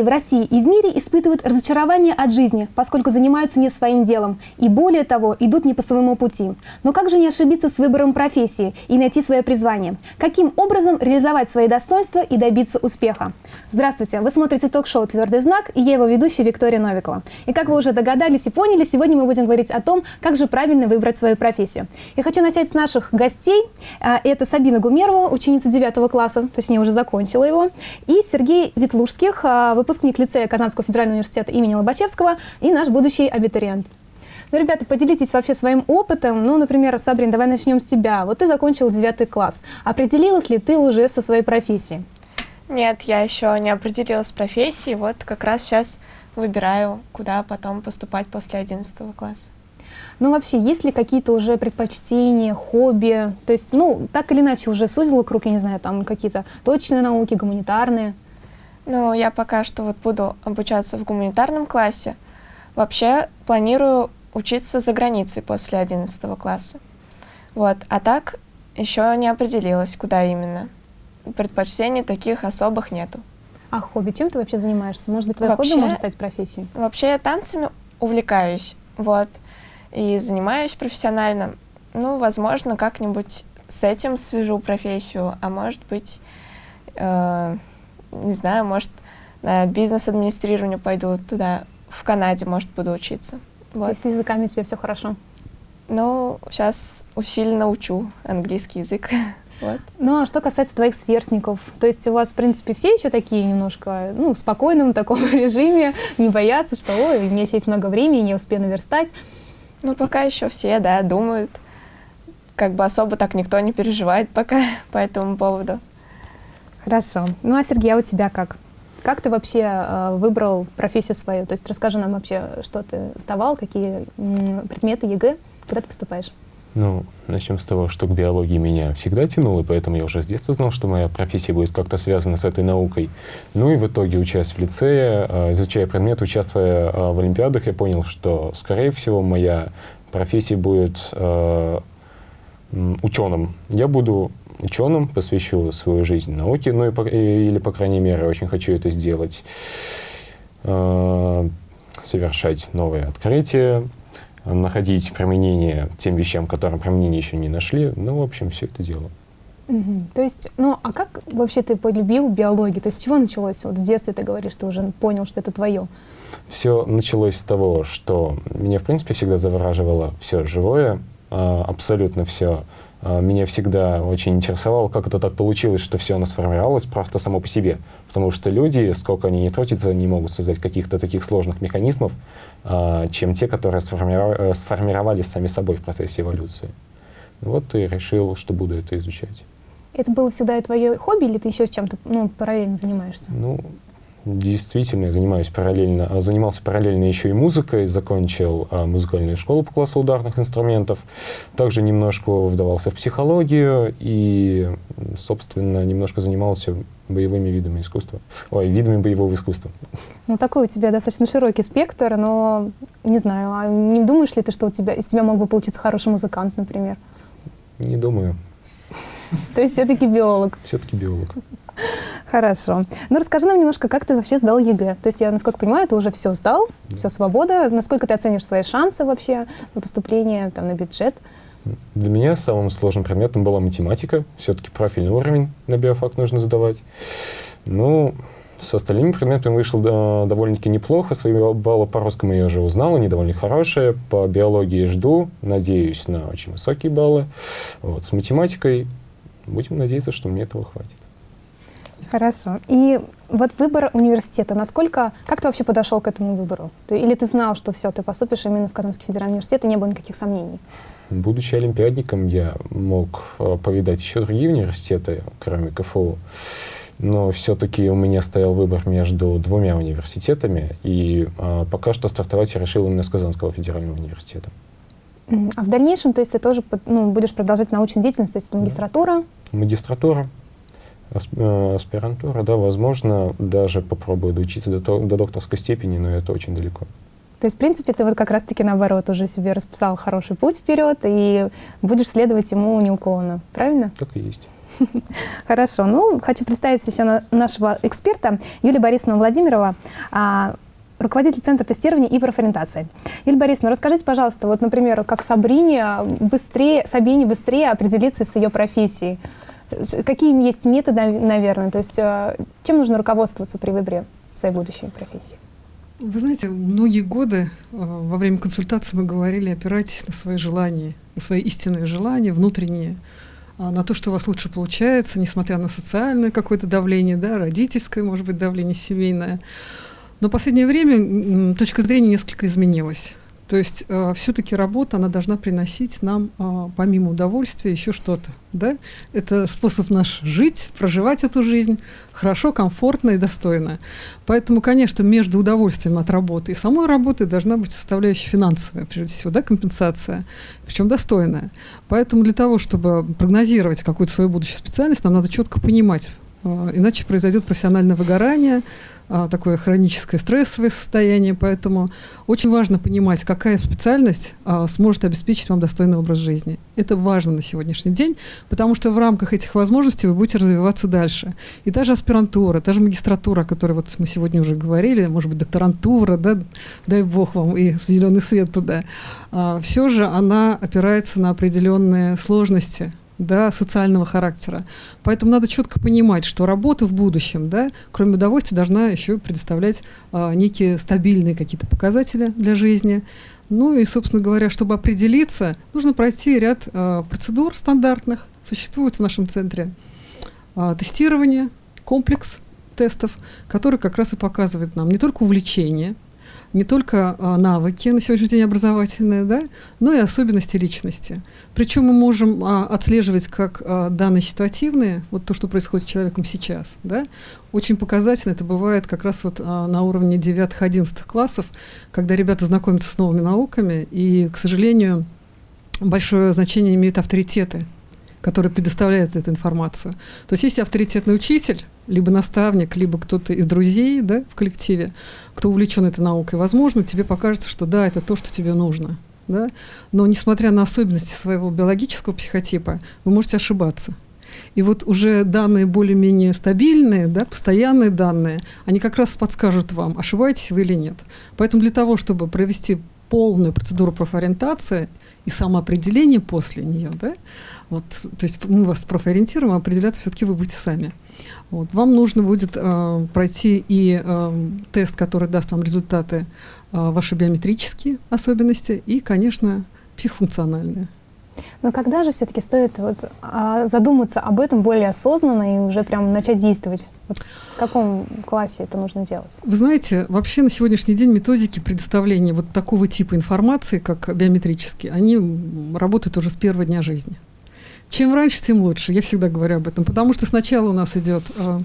людей в России и в мире испытывают разочарование от жизни, поскольку занимаются не своим делом. И более того, идут не по своему пути. Но как же не ошибиться с выбором профессии и найти свое призвание? Каким образом реализовать свои достоинства и добиться успеха? Здравствуйте, вы смотрите ток-шоу «Твердый знак» и я его ведущая Виктория Новикова. И как вы уже догадались и поняли, сегодня мы будем говорить о том, как же правильно выбрать свою профессию. Я хочу начать с наших гостей. А, это Сабина Гумерова, ученица 9 класса, точнее уже закончила его, и Сергей Ветлужских, а, выпускник лицея Казанского федерального университета имени Лобачевского и наш будущий абитуриент. Ну, ребята, поделитесь вообще своим опытом. Ну, например, Сабрин, давай начнем с тебя. Вот ты закончил 9 класс. Определилась ли ты уже со своей профессией? Нет, я еще не определилась с профессией. Вот как раз сейчас выбираю, куда потом поступать после 11 класса. Ну, вообще, есть ли какие-то уже предпочтения, хобби? То есть, ну, так или иначе, уже сузила круг, я не знаю, там какие-то точные науки, гуманитарные? Ну, я пока что вот буду обучаться в гуманитарном классе. Вообще, планирую учиться за границей после 11 класса. Вот. А так еще не определилась, куда именно. Предпочтений таких особых нету. А хобби? Чем ты вообще занимаешься? Может быть, твое вообще, хобби может стать профессией? Вообще я танцами увлекаюсь, вот, и занимаюсь профессионально. Ну, возможно, как-нибудь с этим свяжу профессию, а может быть, э, не знаю, может, на бизнес-администрирование пойду туда, в Канаде, может, буду учиться. Вот. То есть с языками у тебя все хорошо? Ну, сейчас усиленно учу английский язык. Вот. Ну, а что касается твоих сверстников, то есть у вас, в принципе, все еще такие немножко, ну, в спокойном таком режиме, не боятся, что, ой, у меня еще есть много времени, не успею наверстать? Ну, пока еще все, да, думают. Как бы особо так никто не переживает пока по этому поводу. Хорошо. Ну, а Сергей, а у тебя как? Как ты вообще э, выбрал профессию свою? То есть расскажи нам вообще, что ты сдавал, какие предметы ЕГЭ, куда ты поступаешь? Ну, начнем с того, что к биологии меня всегда тянуло, поэтому я уже с детства знал, что моя профессия будет как-то связана с этой наукой. Ну и в итоге, учась в лицее, а, изучая предмет, участвуя а, в олимпиадах, я понял, что, скорее всего, моя профессия будет ученым. Я буду ученым, посвящу свою жизнь науке, ну и, или, по крайней мере, очень хочу это сделать, э, совершать новые открытия, находить применение тем вещам, которым применение еще не нашли. Ну, в общем, все это дело. Угу. То есть, ну, а как вообще ты полюбил биологию? То есть, с чего началось? Вот в детстве ты говоришь, что уже понял, что это твое. Все началось с того, что меня, в принципе, всегда завораживало все живое, абсолютно все. А, меня всегда очень интересовало, как это так получилось, что все оно сформировалось просто само по себе. Потому что люди, сколько они не трудятся, не могут создать каких-то таких сложных механизмов, а, чем те, которые э, сформировались сами собой в процессе эволюции. Вот и решил, что буду это изучать. Это было всегда и твое хобби, или ты еще с чем-то ну, параллельно занимаешься? Ну, Действительно, я занимаюсь параллельно, а, занимался параллельно еще и музыкой, закончил а, музыкальную школу по классу ударных инструментов, также немножко вдавался в психологию и, собственно, немножко занимался боевыми видами искусства, ой, видами боевого искусства. Ну, такой у тебя достаточно широкий спектр, но, не знаю, а не думаешь ли ты, что у тебя, из тебя мог бы получиться хороший музыкант, например? Не думаю. То есть все-таки биолог? Все-таки биолог. Хорошо. Ну, расскажи нам немножко, как ты вообще сдал ЕГЭ. То есть я, насколько понимаю, ты уже все сдал, да. все свобода. Насколько ты оценишь свои шансы вообще на поступление там, на бюджет? Для меня самым сложным предметом была математика. Все-таки профильный уровень на биофак нужно сдавать. Ну, с остальными предметами вышло да, довольно-таки неплохо. Свои баллы по русскому я уже узнал, они довольно хорошие. По биологии жду, надеюсь на очень высокие баллы. Вот, с математикой будем надеяться, что мне этого хватит. Хорошо. И вот выбор университета, насколько, как ты вообще подошел к этому выбору? Или ты знал, что все, ты поступишь именно в Казанский федеральный университет, и не было никаких сомнений? Будучи олимпиадником, я мог э, повидать еще другие университеты, кроме КФУ. Но все-таки у меня стоял выбор между двумя университетами, и а, пока что стартовать я решил именно с Казанского федерального университета. А в дальнейшем, то есть ты тоже ну, будешь продолжать научную деятельность, то есть магистратура? Магистратура, аспирантура, да, возможно, даже попробую доучиться до, до докторской степени, но это очень далеко. То есть, в принципе, ты вот как раз-таки наоборот уже себе расписал хороший путь вперед и будешь следовать ему неуклонно, правильно? Так и есть. Хорошо. Ну, хочу представить еще нашего эксперта Юлия Борисовна Владимирова, а, руководитель Центра тестирования и профориентации. Юлия Борисовна, расскажите, пожалуйста, вот, например, как Сабрине быстрее, Сабине быстрее определиться с ее профессией? Какие есть методы, наверное? То есть э, чем нужно руководствоваться при выборе своей будущей профессии? Вы знаете, многие годы э, во время консультации мы говорили, опирайтесь на свои желания, на свои истинные желания, внутренние, а, на то, что у вас лучше получается, несмотря на социальное какое-то давление, да, родительское, может быть, давление семейное. Но в последнее время точка зрения несколько изменилась. То есть э, все-таки работа, она должна приносить нам, э, помимо удовольствия, еще что-то. Да? Это способ наш жить, проживать эту жизнь хорошо, комфортно и достойно. Поэтому, конечно, между удовольствием от работы и самой работы должна быть составляющая финансовая, прежде всего, да, компенсация, причем достойная. Поэтому для того, чтобы прогнозировать какую-то свою будущую специальность, нам надо четко понимать, иначе произойдет профессиональное выгорание, а, такое хроническое стрессовое состояние, поэтому очень важно понимать, какая специальность а, сможет обеспечить вам достойный образ жизни. Это важно на сегодняшний день, потому что в рамках этих возможностей вы будете развиваться дальше. И даже аспирантура, даже магистратура, о которой вот мы сегодня уже говорили, может быть, докторантура, да, дай бог вам и зеленый свет туда, а, все же она опирается на определенные сложности, да, социального характера. Поэтому надо четко понимать, что работа в будущем, да, кроме удовольствия, должна еще предоставлять а, некие стабильные какие-то показатели для жизни. Ну и, собственно говоря, чтобы определиться, нужно пройти ряд а, процедур стандартных. Существует в нашем центре а, тестирование, комплекс тестов, который как раз и показывает нам не только увлечение, не только а, навыки на сегодняшний день образовательные, да, но и особенности личности. Причем мы можем а, отслеживать как а, данные ситуативные, вот то, что происходит с человеком сейчас, да, очень показательно это бывает как раз вот на уровне 9-11 классов, когда ребята знакомятся с новыми науками, и, к сожалению, большое значение имеют авторитеты, которые предоставляют эту информацию. То есть если авторитетный учитель, либо наставник, либо кто-то из друзей да, в коллективе, кто увлечен этой наукой, возможно, тебе покажется, что да, это то, что тебе нужно. Да? Но несмотря на особенности своего биологического психотипа, вы можете ошибаться. И вот уже данные более-менее стабильные, да, постоянные данные, они как раз подскажут вам, ошибаетесь вы или нет. Поэтому для того, чтобы провести полную процедуру профориентации и самоопределение после нее, да, вот, то есть мы вас профориентируем, а определяться все-таки вы будете сами. Вот. Вам нужно будет э, пройти и э, тест, который даст вам результаты э, ваши биометрические особенности и, конечно, психофункциональные. Но когда же все-таки стоит вот, а, задуматься об этом более осознанно и уже прям начать действовать? Вот в каком классе это нужно делать? Вы знаете, вообще на сегодняшний день методики предоставления вот такого типа информации, как биометрические, они работают уже с первого дня жизни. Чем раньше, тем лучше. Я всегда говорю об этом. Потому что сначала у нас идет э,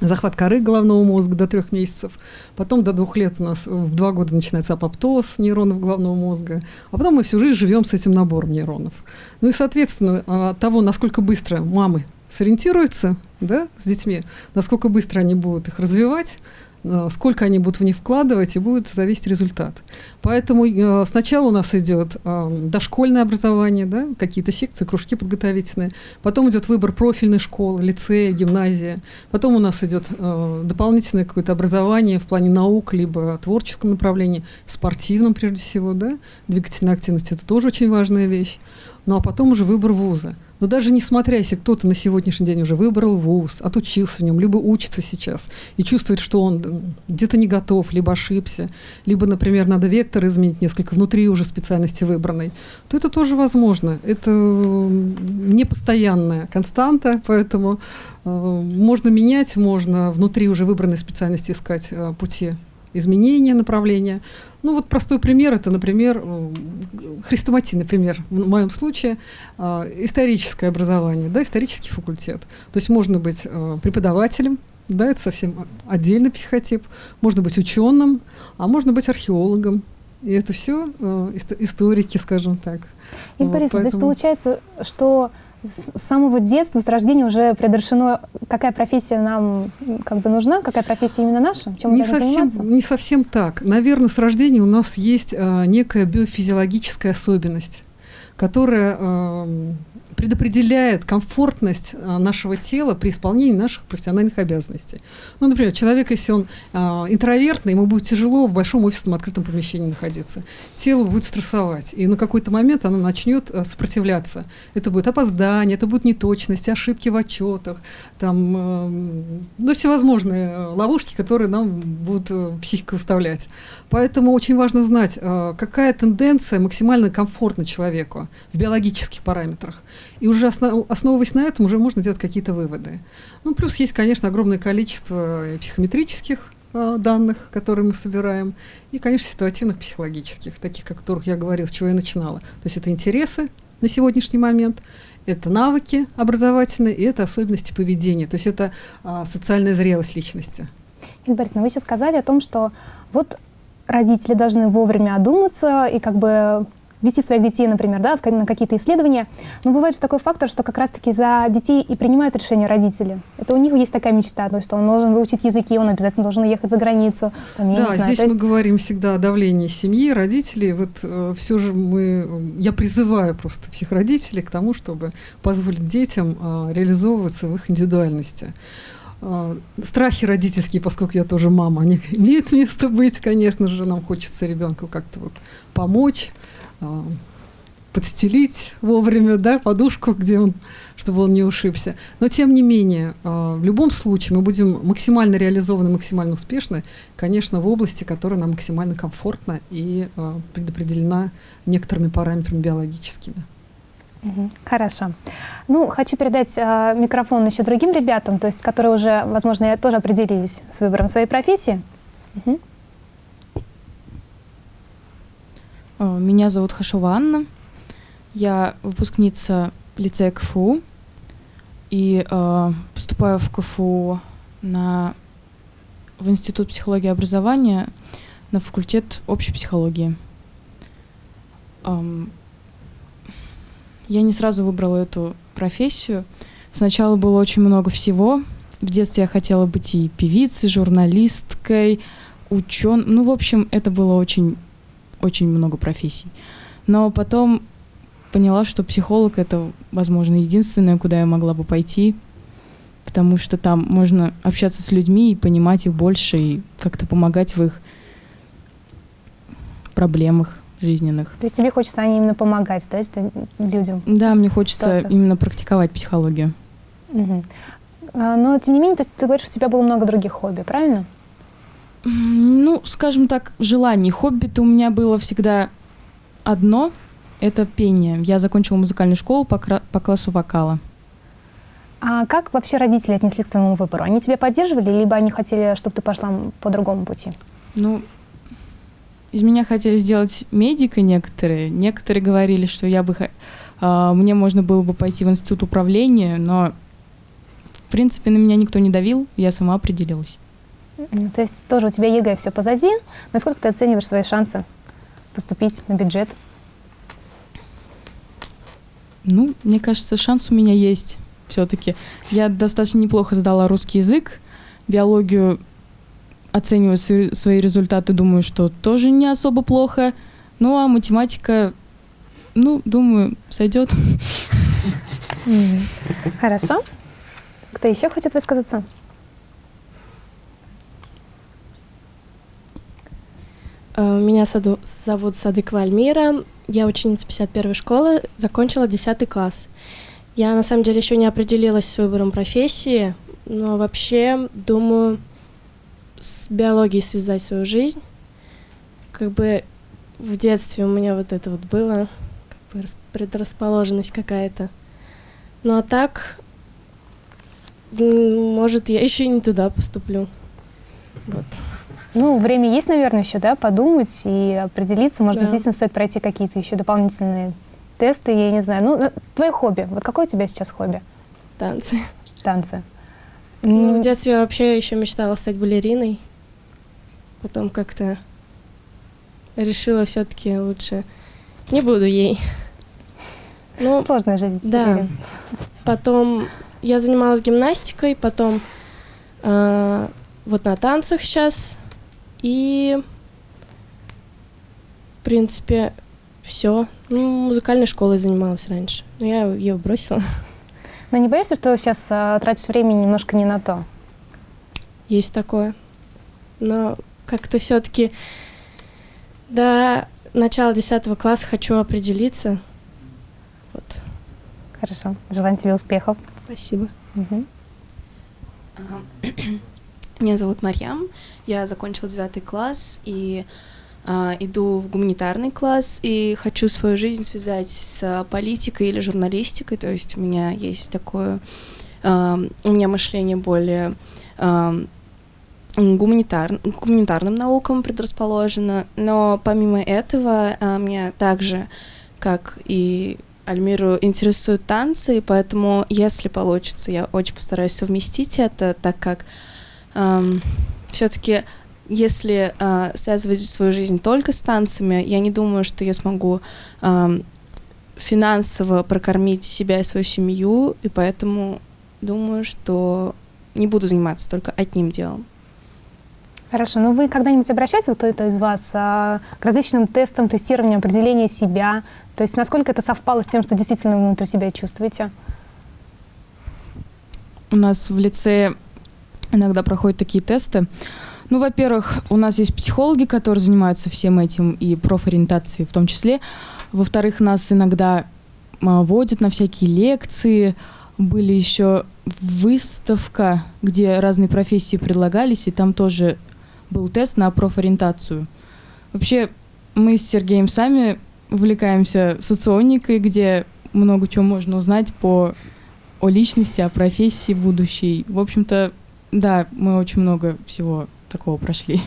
захват коры головного мозга до трех месяцев, потом до двух лет у нас в два года начинается апоптоз нейронов головного мозга, а потом мы всю жизнь живем с этим набором нейронов. Ну и, соответственно, от того, насколько быстро мамы сориентируются да, с детьми, насколько быстро они будут их развивать, Э, сколько они будут в них вкладывать, и будет зависеть результат. Поэтому э, сначала у нас идет э, дошкольное образование, да, какие-то секции, кружки подготовительные, потом идет выбор профильной школы, лицея, гимназия, потом у нас идет э, дополнительное какое-то образование в плане наук, либо творческом направлении, спортивном прежде всего, да, двигательная активность – это тоже очень важная вещь, ну а потом уже выбор вуза. Но даже несмотря, если кто-то на сегодняшний день уже выбрал вуз, отучился в нем, либо учится сейчас и чувствует, что он где-то не готов, либо ошибся, либо, например, надо вектор изменить несколько внутри уже специальности выбранной, то это тоже возможно. Это не постоянная константа, поэтому э, можно менять, можно внутри уже выбранной специальности искать э, пути изменения направления. Ну вот простой пример, это, например, э, хрестоматийный пример, в моем случае историческое образование, да, исторический факультет. То есть можно быть преподавателем, да, это совсем отдельный психотип, можно быть ученым, а можно быть археологом. И это все историки, скажем так. Игорь вот, Борисович, поэтому... то есть получается, что с самого детства, с рождения уже предрешено, какая профессия нам как бы нужна, какая профессия именно наша, чем не совсем, заниматься? Не совсем так. Наверное, с рождения у нас есть а, некая биофизиологическая особенность. которая э, предопределяет комфортность э, нашего тела при исполнении наших профессиональных обязанностей. Ну, например, человек, если он э, интровертный, ему будет тяжело в большом офисном открытом помещении находиться. Тело будет стрессовать, и на какой-то момент оно начнет э, сопротивляться. Это будет опоздание, это будут неточности, ошибки в отчетах, там, э, ну, всевозможные ловушки, которые нам будут психика выставлять. Поэтому очень важно знать, какая тенденция максимально комфортна человеку в биологических параметрах. И уже основ, основываясь на этом, уже можно делать какие-то выводы. Ну, плюс есть, конечно, огромное количество психометрических э, данных, которые мы собираем, и, конечно, ситуативных психологических, таких, о которых я говорила, с чего я начинала. То есть это интересы на сегодняшний момент, это навыки образовательные, и это особенности поведения. То есть это а, социальная зрелость личности. Инна Борисовна, вы сейчас сказали о том, что вот родители должны вовремя одуматься и как бы вести своих детей, например, да, на какие-то исследования. Но бывает же такой фактор, что как раз-таки за детей и принимают решения родители. Это у них есть такая мечта, то что он должен выучить языки, он обязательно должен ехать за границу. Там, да, здесь мы есть... говорим всегда о давлении семьи, родителей. Вот э, все же мы, я призываю просто всех родителей к тому, чтобы позволить детям э, реализовываться в их индивидуальности. Uh, страхи родительские, поскольку я тоже мама, они имеют место быть, конечно же, нам хочется ребенку как-то вот помочь, а, подстелить вовремя, да, подушку, где он, чтобы он не ушибся. Но тем не менее, а, в любом случае мы будем максимально реализованы, максимально успешны, конечно, в области, которая нам максимально комфортна и а, предопределена некоторыми параметрами биологическими. Хорошо. Ну, хочу передать э, микрофон еще другим ребятам, то есть, которые уже, возможно, тоже определились с выбором своей профессии. Угу. Э, меня зовут Хашова Анна. Я выпускница лицея КФУ и э, поступаю в КФУ на, в Институт психологии и образования на факультет общей психологии. Эм, я не сразу выбрала эту профессию. Сначала было очень много всего. В детстве я хотела быть и певицей, журналисткой, ученым. Ну, в общем, это было очень очень много профессий. Но потом поняла, что психолог — это, возможно, единственное, куда я могла бы пойти, потому что там можно общаться с людьми и понимать их больше, и как-то помогать в их проблемах жизненных. То есть тебе хочется они именно помогать, да, людям? Да, мне хочется именно практиковать психологию. Угу. Но, тем не менее, то есть, ты говоришь, у тебя было много других хобби, правильно? Ну, скажем так, желаний. Хобби-то у меня было всегда одно — это пение. Я закончила музыкальную школу по, по классу вокала. А как вообще родители отнеслись к твоему выбору? Они тебя поддерживали, либо они хотели, чтобы ты пошла по другому пути? Ну, из меня хотели сделать медика некоторые. Некоторые говорили, что я бы, э, мне можно было бы пойти в институт управления, но, в принципе, на меня никто не давил, я сама определилась. То есть тоже у тебя ЕГЭ все позади. Насколько ты оцениваешь свои шансы поступить на бюджет? Ну, мне кажется, шанс у меня есть все-таки. Я достаточно неплохо сдала русский язык, биологию оцениваю свои результаты, думаю, что тоже не особо плохо. Ну, а математика, ну, думаю, сойдет. Хорошо. Кто еще хочет высказаться? Э, меня зовут Садыкова Альмира. Я ученица 51 школы, закончила 10 класс. Я на самом деле еще не определилась с выбором профессии, но вообще думаю с биологией связать свою жизнь. Как бы в детстве у меня вот это вот было, как бы предрасположенность какая-то. Ну а так, может, я еще и не туда поступлю. Вот. Ну, время есть, наверное, еще, да, подумать и определиться. Может да. быть, действительно стоит пройти какие-то еще дополнительные тесты, я не знаю. Ну, твое хобби. Вот какое у тебя сейчас хобби? Танцы. Танцы. Ну, в детстве я вообще еще мечтала стать балериной. Потом как-то решила все-таки лучше не буду ей. Ну, Сложная жизнь. Да. Потом я занималась гимнастикой, потом э, вот на танцах сейчас и, в принципе, все. Ну, музыкальной школой занималась раньше, но я ее бросила. Но не боишься, что сейчас а, тратишь время немножко не на то? Есть такое. Но как-то все-таки до начала 10 класса хочу определиться. Вот. Хорошо. Желаю тебе успехов. Спасибо. Мгм. Меня зовут Марьям, я закончила девятый класс и а, иду в гуманитарный класс и хочу свою жизнь связать с политикой или журналистикой, то есть у меня есть такое, а, у меня мышление более а, гуманитар, гуманитарным наукам предрасположено, но помимо этого а, меня также, как и Альмиру интересуют танцы, и поэтому, если получится, я очень постараюсь совместить это, так как все-таки, если э, связывать свою жизнь только с танцами, я не думаю, что я смогу эм, финансово прокормить себя и свою семью, и поэтому думаю, что не буду заниматься только одним делом. Хорошо. Ну вы когда-нибудь обращались, вот кто-то из вас, а, к различным тестам, тестированию, определения себя? То есть насколько это совпало с тем, что действительно вы внутри себя чувствуете? У нас в лице иногда проходят такие тесты. Ну, во-первых, у нас есть психологи, которые занимаются всем этим, и профориентацией в том числе. Во-вторых, нас иногда а, водят на всякие лекции. Были еще выставка, где разные профессии предлагались, и там тоже был тест на профориентацию. Вообще, мы с Сергеем сами увлекаемся соционикой, где много чего можно узнать по о личности, о профессии будущей. В общем-то, да, мы очень много всего такого прошли.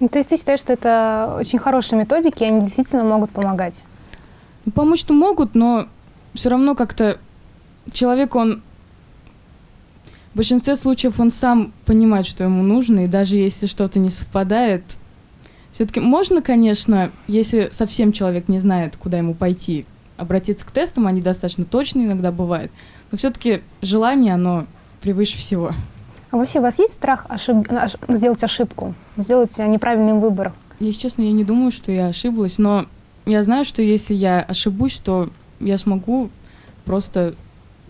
Ну, то есть ты считаешь, что это очень хорошие методики, и они действительно могут помогать? Ну, Помочь-то могут, но все равно как-то человек, он в большинстве случаев он сам понимает, что ему нужно, и даже если что-то не совпадает, все-таки можно, конечно, если совсем человек не знает, куда ему пойти, обратиться к тестам, они достаточно точные иногда бывают, но все-таки желание, оно превыше всего. А вообще у вас есть страх ошиб- ош- ну, сделать ошибку, сделать неправильный выбор? Если честно, я не думаю, что я ошиблась, но я знаю, что если я ошибусь, то я смогу просто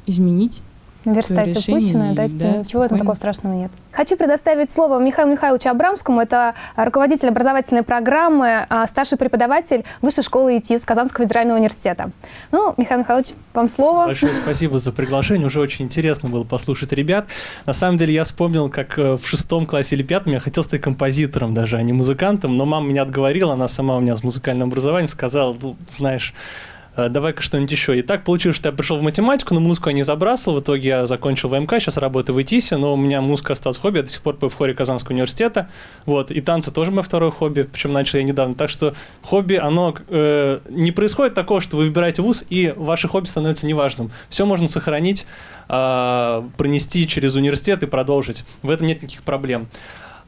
изменить. Наверстать решение упущенное, да, да, ничего спокойно. такого страшного нет. Хочу предоставить слово Михаилу Михайловичу Абрамскому. Это руководитель образовательной программы, а, старший преподаватель Высшей школы ИТИС Казанского федерального университета. Ну, Михаил Михайлович, вам слово. Большое спасибо за приглашение. Уже очень интересно было послушать ребят. На самом деле я вспомнил, как э, в шестом классе или пятом я хотел стать композитором даже, а не музыкантом. Но мама меня отговорила, она сама у меня с музыкальным образованием, сказала, ну, знаешь, давай-ка что-нибудь еще. И так получилось, что я пришел в математику, но музыку я не забрасывал. В итоге я закончил ВМК, сейчас работаю в ИТИСе, но у меня музыка осталась хобби. Я до сих пор пою в хоре Казанского университета. Вот. И танцы тоже мое второе хобби, причем начал я недавно. Так что хобби, оно э, не происходит такого, что вы выбираете вуз, и ваше хобби становится неважным. Все можно сохранить, э, пронести через университет и продолжить. В этом нет никаких проблем.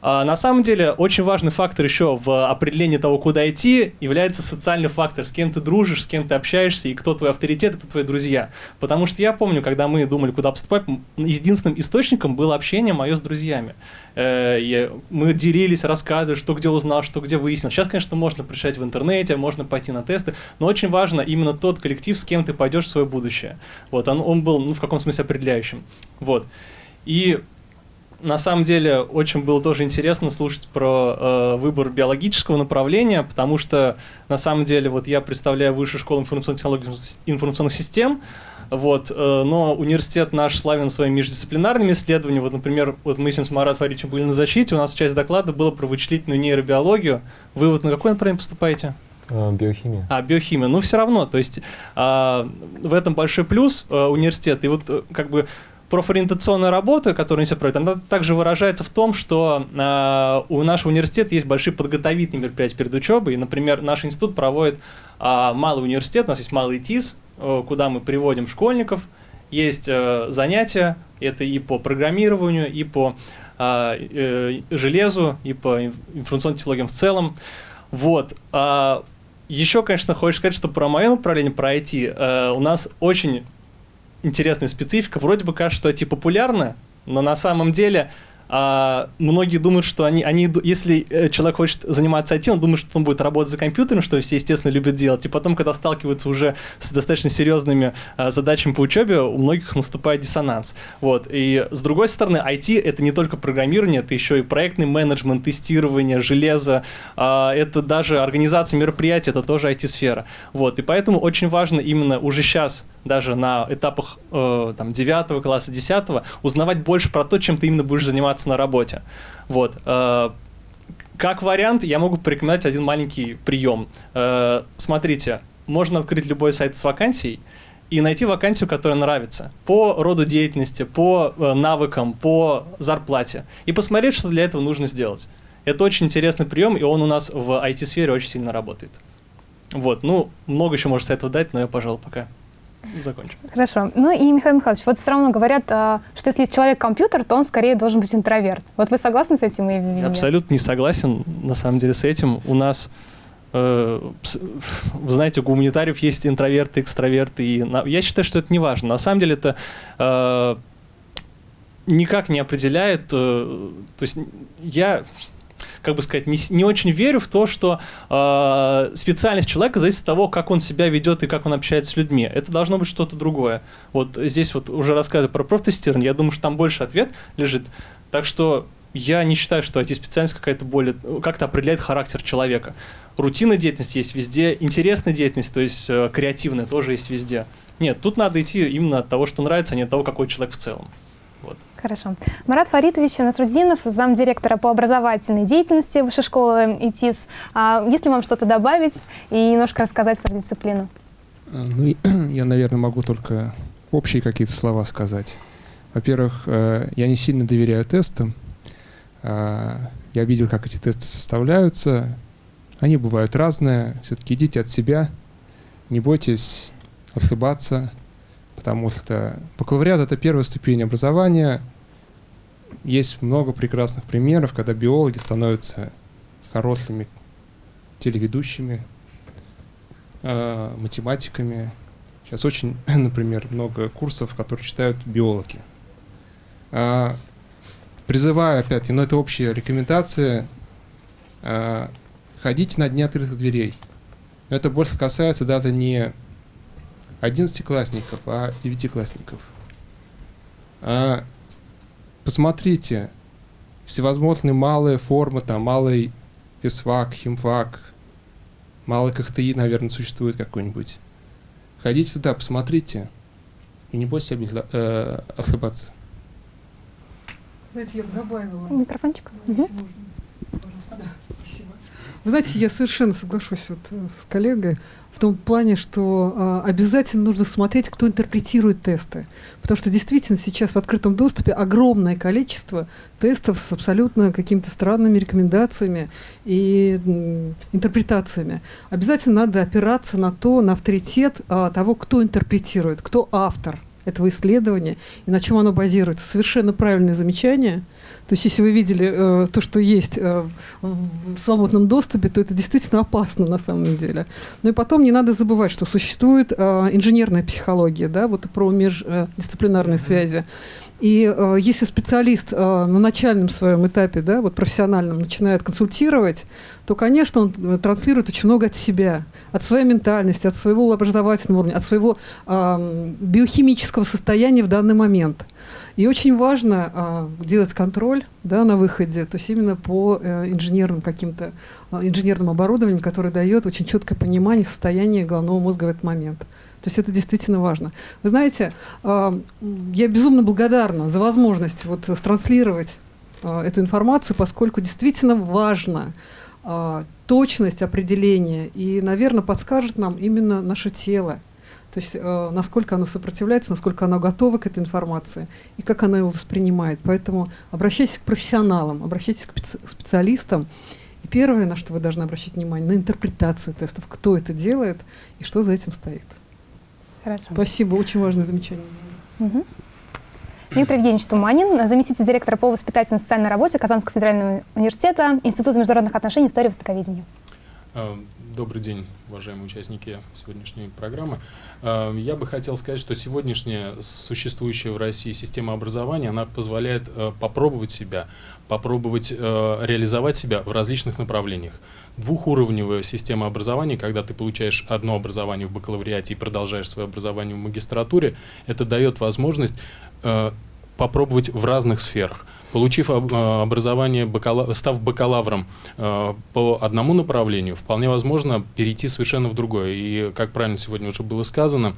А, на самом деле, очень важный фактор еще в определении того, куда идти, является социальный фактор, с кем ты дружишь, с кем ты общаешься, и кто твой авторитет, и кто твои друзья. Потому что я помню, когда мы думали, куда поступать, единственным источником было общение мое с друзьями. Э, мы делились, рассказывали, что где узнал, что где выяснил. Сейчас, конечно, можно прочитать в интернете, можно пойти на тесты, но очень важно именно тот коллектив, с кем ты пойдешь в свое будущее. Вот, он, он был, ну, в каком смысле определяющим. Вот. И на самом деле очень было тоже интересно слушать про э, выбор биологического направления, потому что на самом деле вот я представляю высшую школу информационных технологий информационных систем, вот, э, но университет наш славен своими междисциплинарными исследованиями. Вот, например, вот мы с Марат Фаричем были на защите, у нас часть доклада была про вычислительную нейробиологию. Вы вот на какое направление поступаете? А, Биохимия. А, биохимия. Ну, все равно, то есть а, в этом большой плюс а, университета. И вот э, как бы профориентационная работа, которую они проводят, она также выражается в том, что а, у нашего университета есть большие подготовительные мероприятия перед учебой. И, например, наш институт проводит а, малый университет, у нас есть малый ТИС, э, куда мы приводим школьников. Есть э, занятия, это и по программированию, и по а, э, железу, и по инф- информационным технологиям в целом. Вот. А, еще, конечно, хочешь сказать, что про мое направление, про IT, э, у нас очень интересная специфика. Вроде бы кажется, что IT популярно, но на самом деле а, многие думают, что они, они, если э, человек хочет заниматься IT, он думает, что он будет работать за компьютером, что все, естественно, любят делать. И потом, когда сталкиваются уже с достаточно серьезными а, задачами по учебе, у многих наступает диссонанс. Вот. И с другой стороны, IT — это не только программирование, это еще и проектный менеджмент, тестирование, железо, а, это даже организация мероприятий, это тоже IT-сфера. Вот. И поэтому очень важно именно уже сейчас, даже на этапах э, там, 9 класса, 10 узнавать больше про то, чем ты именно будешь заниматься заниматься на работе. Вот. Э, как вариант, я могу порекомендовать один маленький прием. Э, смотрите, можно открыть любой сайт с вакансией и найти вакансию, которая нравится по роду деятельности, по э, навыкам, по зарплате и посмотреть, что для этого нужно сделать. Это очень интересный прием, и он у нас в IT-сфере очень сильно работает. Вот, ну, много еще можно советов дать, но я, пожалуй, пока закончим. Хорошо. Ну и, Михаил Михайлович, вот все равно говорят, а, что если человек компьютер, то он скорее должен быть интроверт. Вот вы согласны с этим? Я абсолютно не согласен, на самом деле, с этим. У нас э, вы знаете, у гуманитариев есть интроверты, экстраверты. И я считаю, что это не важно. На самом деле это э, никак не определяет. Э, то есть я как бы сказать, не, не очень верю в то, что э, специальность человека зависит от того, как он себя ведет и как он общается с людьми. Это должно быть что-то другое. Вот здесь вот уже рассказываю про профтестирование, я думаю, что там больше ответ лежит. Так что я не считаю, что IT-специальность какая-то более, как-то определяет характер человека. Рутинная деятельность есть везде, интересная деятельность, то есть э, креативная тоже есть везде. Нет, тут надо идти именно от того, что нравится, а не от того, какой человек в целом. Хорошо. Марат Фаритович Насрудинов, замдиректора по образовательной деятельности Высшей школы ИТИС. А есть ли вам что-то добавить и немножко рассказать про дисциплину? А, ну, я, наверное, могу только общие какие-то слова сказать. Во-первых, э, я не сильно доверяю тестам. А, я видел, как эти тесты составляются. Они бывают разные. Все-таки идите от себя. Не бойтесь ошибаться потому что бакалавриат — это первая ступень образования. Есть много прекрасных примеров, когда биологи становятся хорошими телеведущими, э, математиками. Сейчас очень, например, много курсов, которые читают биологи. Э, призываю опять, но это общая рекомендация, э, ходите на дни открытых дверей. Но это больше касается даже не одиннадцатиклассников, а девятиклассников. А, посмотрите, всевозможные малые формы, там малый физфак, химфак, малый КХТИ, наверное, существует какой-нибудь. Ходите туда, посмотрите, и не бойтесь э, ошибаться. Знаете, я добавила... Микрофончик. Угу. Вы знаете, я совершенно соглашусь вот э, с коллегой в том плане, что э, обязательно нужно смотреть, кто интерпретирует тесты. Потому что действительно сейчас в открытом доступе огромное количество тестов с абсолютно какими-то странными рекомендациями и м, интерпретациями. Обязательно надо опираться на то, на авторитет э, того, кто интерпретирует, кто автор этого исследования и на чем оно базируется. Совершенно правильное замечание – то есть если вы видели э, то, что есть э, в свободном доступе, то это действительно опасно на самом деле. Ну и потом не надо забывать, что существует э, инженерная психология, да, вот про междисциплинарные связи. И э, если специалист э, на начальном своем этапе, да, вот профессиональном, начинает консультировать, то, конечно, он э, транслирует очень много от себя, от своей ментальности, от своего образовательного уровня, от своего э, биохимического состояния в данный момент. И очень важно э, делать контроль да, на выходе, то есть именно по э, инженерным каким-то э, инженерным оборудованием, которое дает очень четкое понимание состояния головного мозга в этот момент. То есть это действительно важно. Вы знаете, э, я безумно благодарна за возможность вот транслировать э, эту информацию, поскольку действительно важно э, точность определения и, наверное, подскажет нам именно наше тело. То есть э, насколько оно сопротивляется, насколько оно готово к этой информации и как оно его воспринимает. Поэтому обращайтесь к профессионалам, обращайтесь к специалистам. И первое, на что вы должны обращать внимание, на интерпретацию тестов, кто это делает и что за этим стоит. Хорошо. Спасибо, очень важное замечание. Угу. Виктор Евгеньевич Туманин, заместитель директора по воспитательно-социальной работе Казанского федерального университета, Института международных отношений, истории востоковедения. Э, добрый день, уважаемые участники сегодняшней программы. Э, я бы хотел сказать, что сегодняшняя существующая в России система образования, она позволяет э, попробовать себя, попробовать реализовать себя в различных направлениях. Двухуровневая система образования, когда ты получаешь одно образование в бакалавриате и продолжаешь свое образование в магистратуре, это дает возможность попробовать в разных сферах. Получив э, образование, став бакалавром э, по одному направлению, вполне возможно перейти совершенно в другое. И, как правильно сегодня уже было сказано,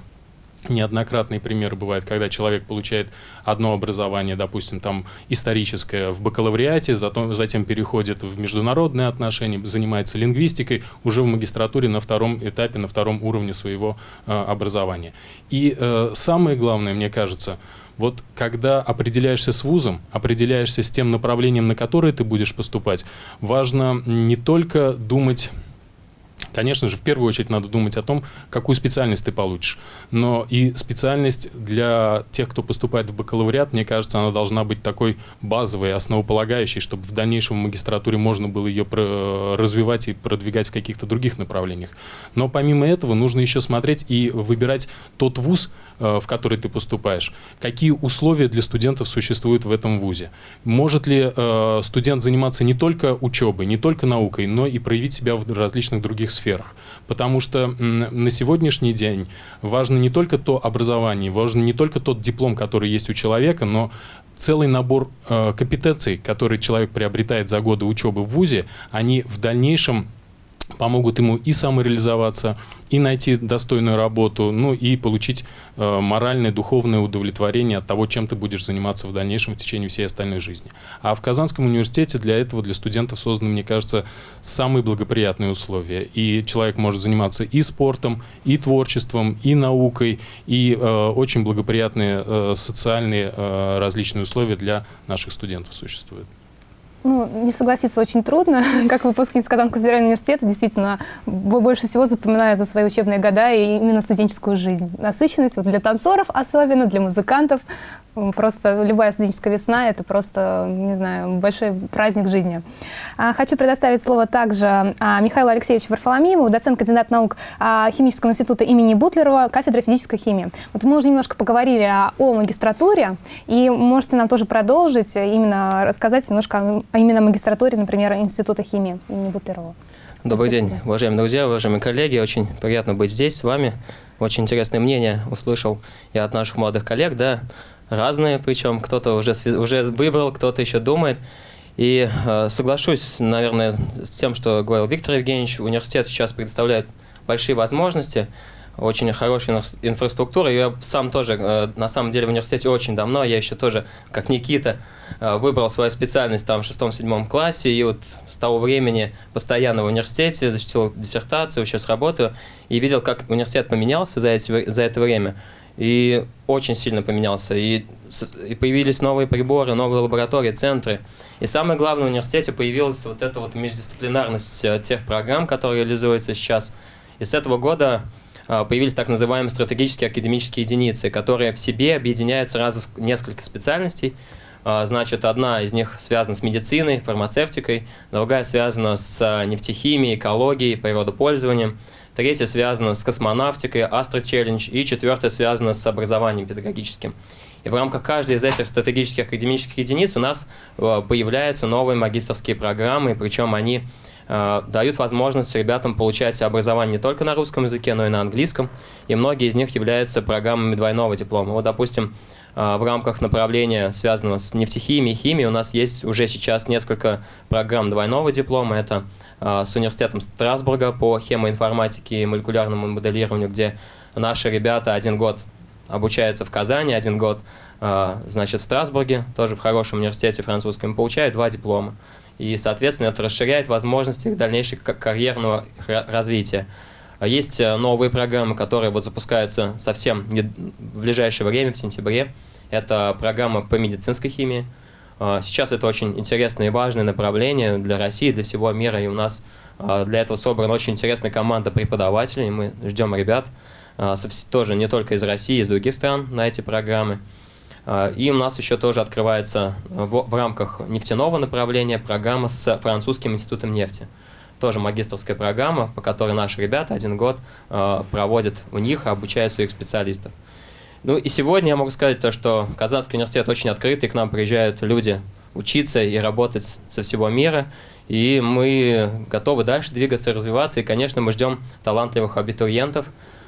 неоднократные примеры бывают, когда человек получает одно образование, допустим, там историческое в бакалавриате, затем, затем переходит в международные отношения, занимается лингвистикой уже в магистратуре на втором этапе, на втором уровне своего э, образования. И э, самое главное, мне кажется, вот когда определяешься с вузом, определяешься с тем направлением, на которое ты будешь поступать, важно не только думать Конечно же, в первую очередь надо думать о том, какую специальность ты получишь. Но и специальность для тех, кто поступает в бакалавриат, мне кажется, она должна быть такой базовой, основополагающей, чтобы в дальнейшем в магистратуре можно было ее развивать и продвигать в каких-то других направлениях. Но помимо этого нужно еще смотреть и выбирать тот вуз, э, в который ты поступаешь. Какие условия для студентов существуют в этом вузе? Может ли э, студент заниматься не только учебой, не только наукой, но и проявить себя в различных других сферах? Сферах. Потому что на сегодняшний день важно не только то образование, важно не только тот диплом, который есть у человека, но целый набор э, компетенций, которые человек приобретает за годы учебы в ВУЗе, они в дальнейшем помогут ему и самореализоваться, и найти достойную работу, ну и получить э, моральное, духовное удовлетворение от того, чем ты будешь заниматься в дальнейшем в течение всей остальной жизни. А в Казанском университете для этого, для студентов созданы, мне кажется, самые благоприятные условия. И человек может заниматься и спортом, и творчеством, и наукой, и э, очень благоприятные э, социальные э, различные условия для наших студентов существуют. Ну, не согласиться очень трудно. Как выпускница Казанского федерального университета, действительно, больше всего запоминаю за свои учебные года и именно студенческую жизнь. Насыщенность вот для танцоров особенно, для музыкантов. Просто любая студенческая весна – это просто, не знаю, большой праздник жизни. А, хочу предоставить слово также а, Михаилу Алексеевичу Варфоломееву, доцент-кандидат наук а, Химического института имени Бутлерова, кафедра физической химии. Вот мы уже немножко поговорили о магистратуре, и можете нам тоже продолжить, именно рассказать немножко о именно магистратуре, например, Института химии имени Бутлерова. Добрый день, уважаемые друзья, уважаемые коллеги. Очень приятно быть здесь с вами. Очень интересное мнение услышал я от наших молодых коллег, да, разные, причем кто-то уже, уже выбрал, кто-то еще думает. И э, соглашусь, наверное, с тем, что говорил Виктор Евгеньевич, университет сейчас предоставляет большие возможности, очень хорошая инфраструктура. Я сам тоже, э, на самом деле, в университете очень давно, я еще тоже, как Никита, э, выбрал свою специальность там в шестом-седьмом классе, и вот с того времени постоянно в университете, защитил диссертацию, сейчас работаю, и видел, как университет поменялся за, эти, за это время и очень сильно поменялся. И, и появились новые приборы, новые лаборатории, центры. И самое главное, в университете появилась вот эта вот междисциплинарность э, тех программ, которые реализуются сейчас. И с этого года появились так называемые стратегические академические единицы, которые в себе объединяют сразу несколько специальностей. Э, значит, одна из них связана с медициной, фармацевтикой, другая связана с нефтехимией, экологией, природопользованием. Третья связана с космонавтикой, Challenge. И четвертая связана с образованием педагогическим. И в рамках каждой из этих стратегических академических единиц у нас появляются новые магистрские программы, причем они дают возможность ребятам получать образование не только на русском языке, но и на английском. И многие из них являются программами двойного диплома. Вот, допустим, э, в рамках направления, связанного с нефтехимией химией, у нас есть уже сейчас несколько программ двойного диплома. Это а, с университетом Страсбурга по хемоинформатике и молекулярному моделированию, где наши ребята один год обучаются в Казани, один год значит, в Страсбурге, тоже в хорошем университете французском, получают два диплома. И, соответственно, это расширяет возможности их дальнейшего карьерного развития. А есть э, новые программы, которые вот запускаются совсем в ближайшее время, в сентябре. Это программа по медицинской химии, а, сейчас это очень интересное и важное направление для России, для всего мира, и у нас а, для этого собрана очень интересная команда преподавателей, мы ждем ребят, тоже не только из России, из других стран на эти программы. И у нас еще тоже открывается в, в рамках нефтяного направления программа с французским институтом нефти. тоже магистрская программа, по которой наши ребята один год э, проводят у них, обучают своих специалистов. Ну и сегодня я могу сказать то, что Казанский университет очень открытый, к нам приезжают люди учиться и работать со всего мира, и мы готовы дальше двигаться развиваться, и, конечно, мы ждем талантливых абитуриентов,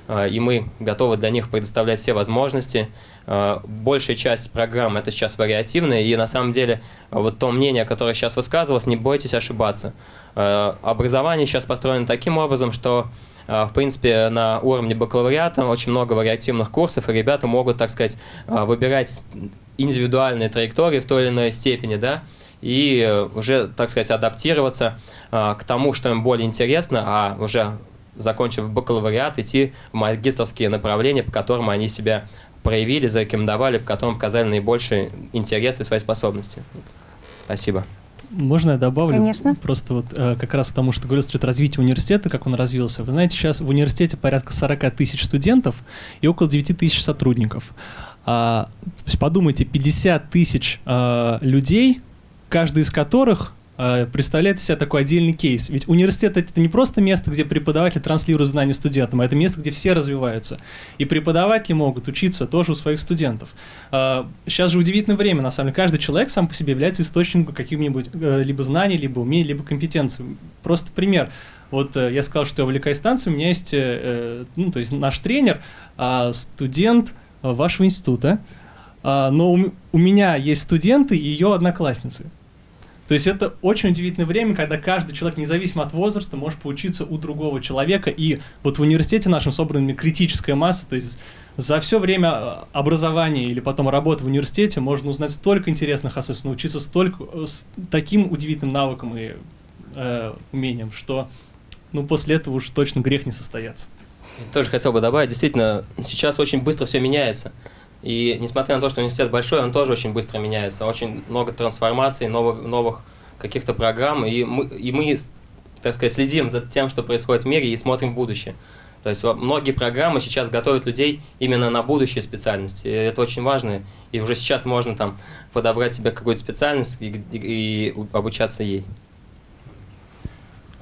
э, и мы готовы для них предоставлять все возможности. Э, большая часть программ это сейчас вариативная, и на самом деле вот то мнение, которое сейчас высказывалось, не бойтесь ошибаться. Э, образование сейчас построено таким образом, что в принципе, на уровне бакалавриата очень много вариативных курсов, и ребята могут, так сказать, выбирать индивидуальные траектории в той или иной степени, да, и уже, так сказать, адаптироваться к тому, что им более интересно, а уже закончив бакалавриат, идти в магистрские направления, по которым они себя проявили, зарекомендовали, по которым показали наибольший интерес и свои способности. Спасибо. Можно я добавлю? Конечно. Просто вот э, как раз к тому, что говорил, что развитие университета, как он развился. Вы знаете, сейчас в университете порядка 40 тысяч студентов и около 9 тысяч сотрудников. А, то есть подумайте, 50 тысяч э, людей, каждый из которых представляет из себя такой отдельный кейс. Ведь университет это не просто место, где преподаватель транслирует знания студентам, а это место, где все развиваются. И преподаватели могут учиться тоже у своих студентов. Сейчас э, же удивительное время, на самом деле. Каждый человек сам по себе является источником каких-нибудь э, либо знаний, либо умений, либо компетенций. Просто пример. Вот я сказал, что я увлекаюсь танцем, у меня есть, ну, то есть наш тренер, а, студент вашего института, а, но у меня есть студенты и ее одноклассницы. То есть это очень удивительное время, когда каждый человек, независимо от возраста, может поучиться у другого человека. И вот в университете нашем собрана критическая масса, то есть за все время э, образования или потом работы в университете можно узнать столько интересных особенностей, научиться столько, э, с таким удивительным навыкам и э, умением, что ну, после этого уж точно грех не состояться. Я тоже хотел бы добавить, действительно, сейчас очень быстро все меняется. И несмотря на то, что университет большой, он тоже очень быстро меняется. Очень много трансформаций, новых, новых каких-то программ. И мы, и мы, так сказать, следим за тем, что происходит в мире и смотрим в будущее. То есть многие программы сейчас готовят людей именно на будущие специальности. И это очень важно. И уже сейчас можно там подобрать себе какую-то специальность и, и, и обучаться ей.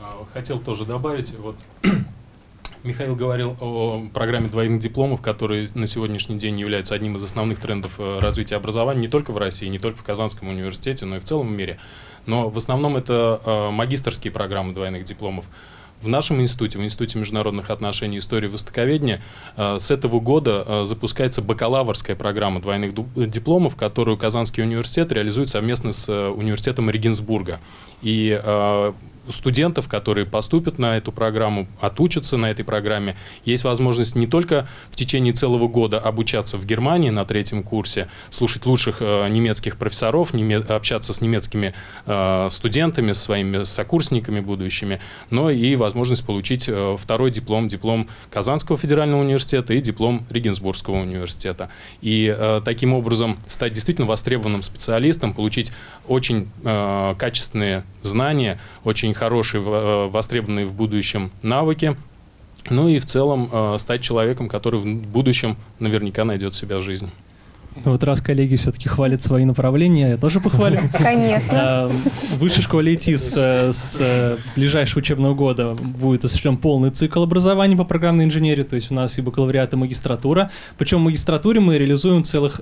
А, хотел тоже добавить, вот Михаил говорил о программе двойных дипломов, которые на сегодняшний день являются одним из основных трендов э, развития образования не только в России, не только в Казанском университете, но и в целом в мире. Но в основном это э, магистрские программы двойных дипломов. В нашем институте, в Институте международных отношений и истории востоковедения, э, с этого года запускается бакалаврская программа двойных дипломов, которую Казанский университет реализует совместно с университетом Регенсбурга. И студентов, которые поступят на эту программу, отучатся на этой программе, есть возможность не только в течение целого года обучаться в Германии на третьем курсе, слушать лучших э, немецких профессоров, неме общаться с немецкими э, студентами, с своими сокурсниками будущими, но и возможность получить э, второй диплом, диплом Казанского федерального университета и диплом Регенсбургского университета. И э, таким образом стать действительно востребованным специалистом, получить очень э, качественные знания, очень очень хорошие, э, востребованные в будущем навыки, ну и в целом э, стать человеком, который в будущем наверняка найдет себя в жизни. Вот раз коллеги все-таки хвалят свои направления, я тоже похвалю. Конечно. А, Высшей школе ИТИС э, с ближайшего учебного года будет осуществлен полный цикл образования по программной инженерии, то есть у нас и бакалавриат, и магистратура. Причем в магистратуре мы реализуем целых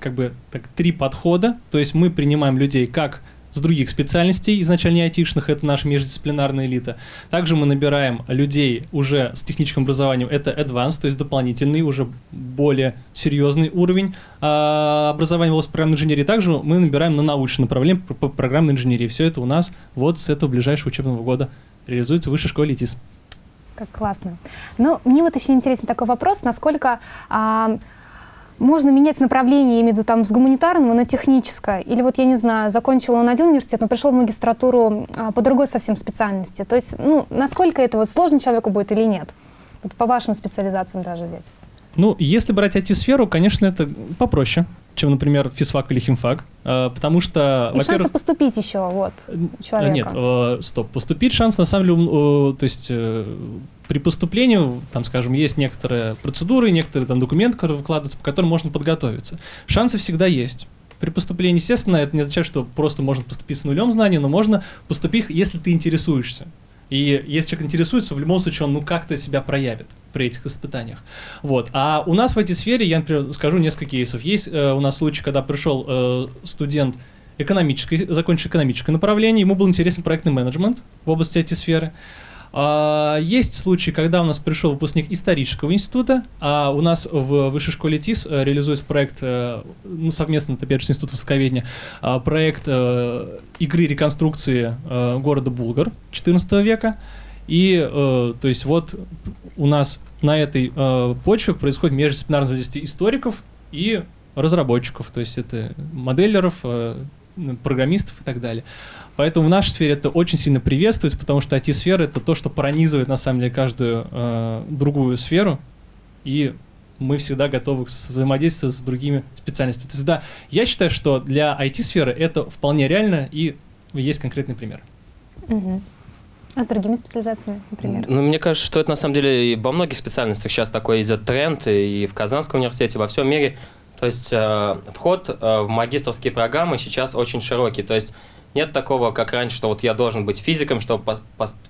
как бы так, три подхода, то есть мы принимаем людей как с других специальностей, изначально айтишных, это наша междисциплинарная элита. Также мы набираем людей уже с техническим образованием, это advanced, то есть дополнительный, уже более серьезный уровень а, образования в области программной инженерии. Также мы набираем на научное направление по программной инженерии. Все это у нас вот с этого ближайшего учебного года реализуется в высшей школе ИТИС. Как классно. Ну, мне вот еще интересен такой вопрос, насколько... А, можно менять направление, я имею в виду, там, с гуманитарного на техническое. Или вот, я не знаю, закончил он один университет, но пришел в магистратуру а, по другой совсем специальности. То есть, ну, насколько это вот сложно человеку будет или нет? Вот по вашим специализациям даже взять. Ну, если брать IT-сферу, конечно, это попроще, чем, например, физфак или химфак, э, потому что, И шансы поступить еще, вот, у человека. Нет, э, стоп, поступить шанс, на самом деле, э, то есть при поступлении, там, скажем, есть некоторые процедуры, некоторые там документы, которые выкладываются, по которым можно подготовиться. Шансы всегда есть. При поступлении, естественно, это не означает, что просто можно поступить с нулем знаний, но можно поступить, если ты интересуешься. И если человек интересуется, в любом случае он ну как-то себя проявит при этих испытаниях. Вот. А у нас в этой сфере, я, например, скажу несколько кейсов. Есть э, у нас случай, когда пришел э, студент экономической, закончил экономическое направление, ему был интересен проектный менеджмент в области IT-сферы. А, есть случаи, когда у нас пришел выпускник исторического института, а у нас в Высшей школе ТИС э, реализуется проект, э, ну, совместно, опять же, с Институтом Востоковедения, а, проект э, игры реконструкции города Булгар XIV века. И, то есть, вот у нас на этой почве происходит междисциплинарное взаимодействие историков и разработчиков, то есть это моделеров, программистов и так далее. Поэтому в нашей сфере это очень сильно приветствуется, потому что IT-сфера это то, что пронизывает на самом деле каждую э, другую сферу, и мы всегда готовы к взаимодействию с другими специальностями. То есть да, я считаю, что для IT-сферы это вполне реально, и есть конкретный пример. Угу. А с другими специализациями, например? Ну, мне кажется, что это на самом деле и во многих специальностях сейчас такой идет тренд, и в Казанском университете, во всем мире. То есть э, вход э, в магистрские программы сейчас очень широкий. То есть нет такого, как раньше, что вот я должен быть физиком, чтобы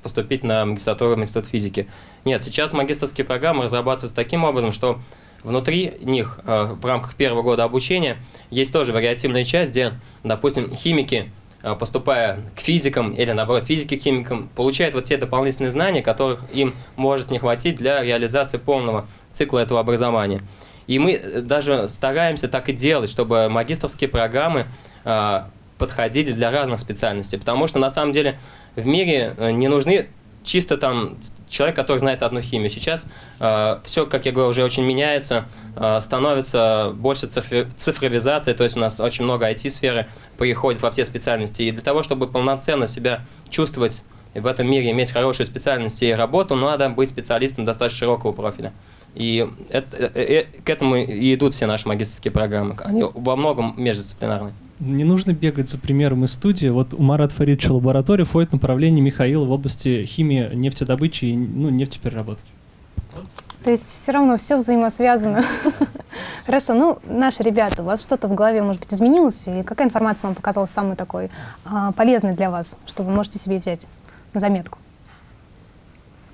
поступить на магистратуру в институт физики. Нет, сейчас магистрские программы разрабатываются таким образом, что внутри них э, в рамках первого года обучения есть тоже вариативная часть, где, допустим, химики, поступая к физикам или, наоборот, физики к химикам, получают вот те дополнительные знания, которых им может не хватить для реализации полного цикла этого образования. И мы э, даже стараемся так и делать, чтобы магистрские программы подходили для разных специальностей, потому что на самом деле в мире э, не нужны чисто там человек, который знает одну химию. Сейчас э, все, как я говорю, уже очень меняется, э, становится больше цифри цифровизации, то есть у нас очень много IT-сферы приходит во все специальности. И для того, чтобы полноценно себя чувствовать в этом мире, иметь хорошие специальности и работу, надо быть специалистом достаточно широкого профиля. И это, э, э, к этому и идут все наши магистрские программы. Они во многом междисциплинарные не нужно бегать за примером из студии. Вот у Марат Фаридовича лаборатория входит направление Михаила в области химии, нефтедобычи и ну, нефтепереработки. То есть все равно все взаимосвязано. Хорошо, ну, наши ребята, у вас что-то в голове, может быть, изменилось? И какая информация вам показалась самой такой а, полезной для вас, что вы можете себе взять на заметку?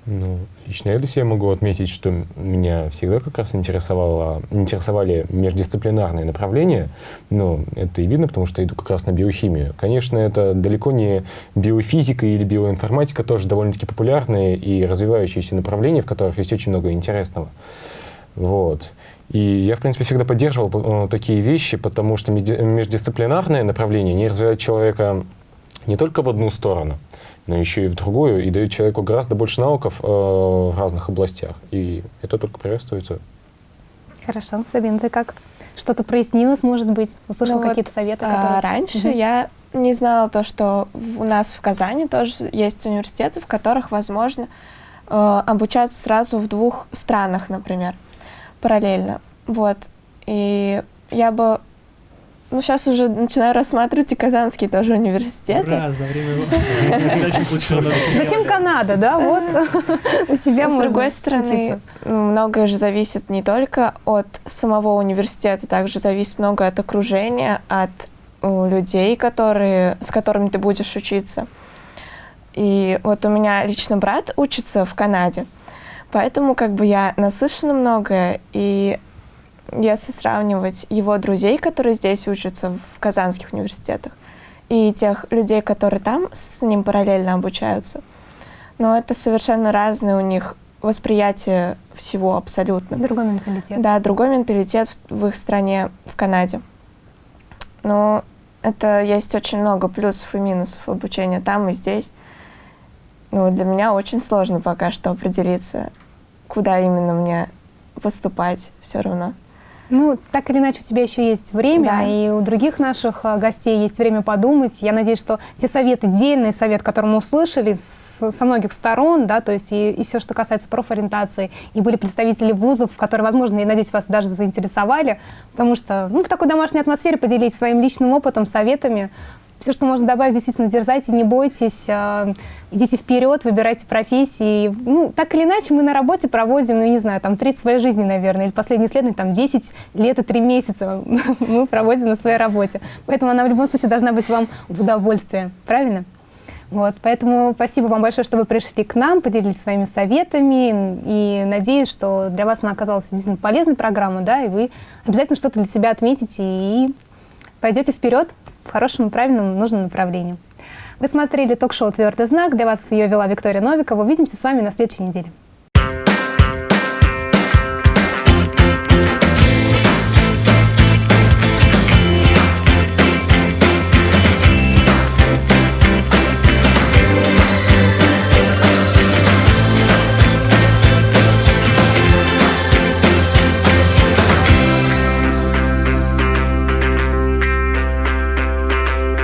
Ну, лично я для себя могу отметить, что меня всегда как раз интересовало, интересовали междисциплинарные направления. Но это и видно, потому что я иду как раз на биохимию. Конечно, это далеко не биофизика или биоинформатика, тоже довольно-таки популярные и развивающиеся направления, в которых есть очень много интересного. Вот. И я, в принципе, всегда поддерживал э, такие вещи, потому что междисциплинарные направления не развивают человека не только в одну сторону, но еще и в другую, и дают человеку гораздо больше навыков э, в разных областях. И это только приветствуется. Хорошо. Сабин, ты как? Что-то прояснилось, может быть? Услышал ну какие-то вот, советы? Которые... А, раньше угу. я не знала то, что у нас в Казани тоже есть университеты, в которых возможно э, обучаться сразу в двух странах, например, параллельно. Вот. И я бы ну, сейчас уже начинаю рассматривать и казанские тоже университеты. Ура, за время Зачем Канада, да? Вот у себя С другой стороны, многое же зависит не только от самого университета, также зависит много от окружения, от людей, которые, с которыми ты будешь учиться. И вот у меня лично брат учится в Канаде, поэтому как бы я наслышана многое, и если сравнивать его друзей, которые здесь учатся в казанских университетах, и тех людей, которые там с ним параллельно обучаются, но это совершенно разное у них восприятие всего абсолютно. Другой менталитет. Да, другой менталитет в их стране, в Канаде. Но это есть очень много плюсов и минусов обучения там и здесь. Ну, для меня очень сложно пока что определиться, куда именно мне поступать все равно. Ну, так или иначе, у тебя еще есть время, да. и у других наших а, гостей есть время подумать. Я надеюсь, что те советы, дельный совет, который мы услышали с, со многих сторон, да, то есть и, и все, что касается профориентации, и были представители вузов, которые, возможно, я надеюсь, вас даже заинтересовали, потому что ну, в такой домашней атмосфере поделитесь своим личным опытом, советами, все, что можно добавить, действительно, дерзайте, не бойтесь, э, идите вперед, выбирайте профессии. Ну, так или иначе, мы на работе проводим, ну, не знаю, там, треть своей жизни, наверное, или последнее исследование, там, 10 лет и 3 месяца мы проводим на своей работе. Поэтому она в любом случае должна быть вам в удовольствие. Правильно? Вот, поэтому спасибо вам большое, что вы пришли к нам, поделились своими советами, и надеюсь, что для вас она оказалась действительно полезной программой, да, и вы обязательно что-то для себя отметите и пойдете вперед в хорошем, правильном, нужном направлении. Вы смотрели ток-шоу «Твердый знак». Для вас ее вела Виктория Новикова. Увидимся с вами на следующей неделе.